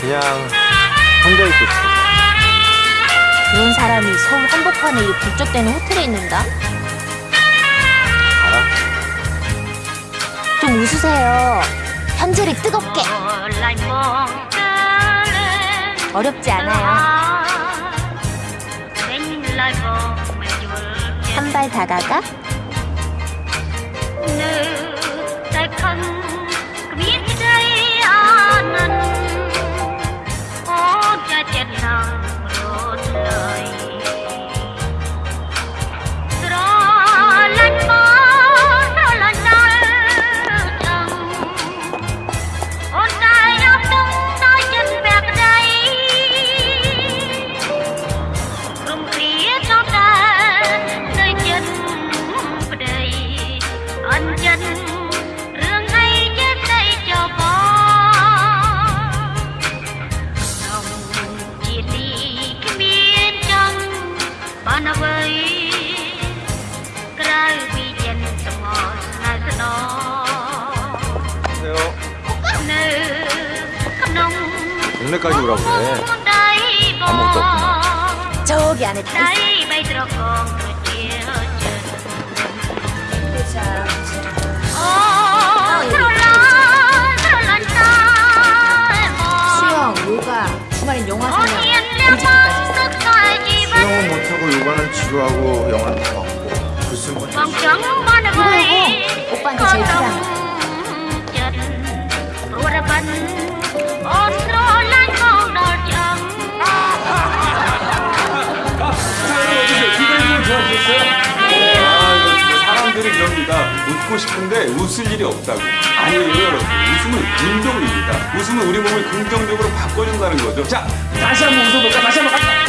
그냥 혼자 있고 싶어서. 그런 사람이 서울 한복판에 이 북적대는 호텔에 있는다? 알아? 좀 웃으세요. 현재를 뜨겁게. 어렵지 않아요. 한 발 다가가 នេះគ្មានចំបានអ្វីក្រៅពីចិនសមស្នៅស្ននៅក្នុងនៅក៏យូររកដែរអមកទៅចូលយ៉ាងនេះដៃបីត្រកងត្រ 공주하고 영화 다 봤고 무슨 뭐 그리고 웃고 싶은데 웃을 일이 없다고. 아니에요, 여러분. 웃음은 운동입니다. 웃음은 우리 몸을 긍정적으로 바꿔준다는 거죠. 자, 다시 한번 웃어볼까? 다시 한번 갈까?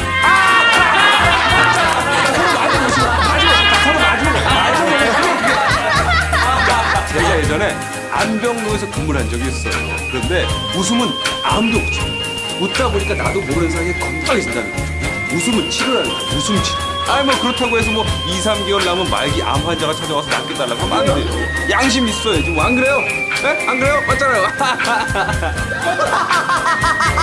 제가 예전에 안병동에서 근무를 한 적이 있어요. 그런데 웃음은 아무도 없지. 웃다 보니까 나도 모르는 사이에 건강해진다는 거죠. 웃음은 치료라는 거야. 웃음 치료. 아니 뭐 그렇다고 해서 뭐 2, 3개월 남은 말기 암 환자가 찾아와서 낫게달라고 하면 안 돼요. 양심 있어야지. 뭐 안 그래요? 에? 안 그래요? 맞잖아요.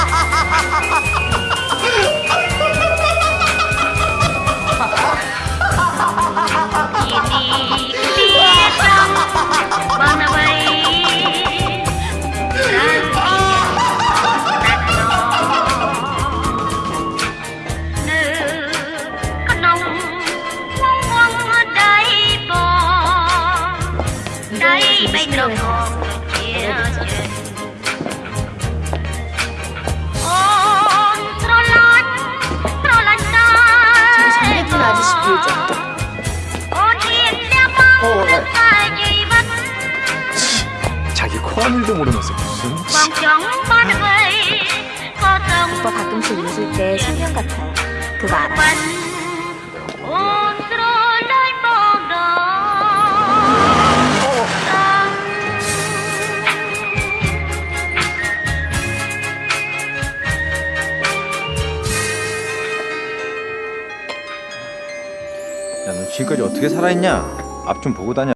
자기 코안일도 모르면서 무슨 오빠 가끔씩 웃을 때 신경 같아요 그거 알아? 야, 너 지금까지 어떻게 살아있냐? 앞 좀 보고 다녀.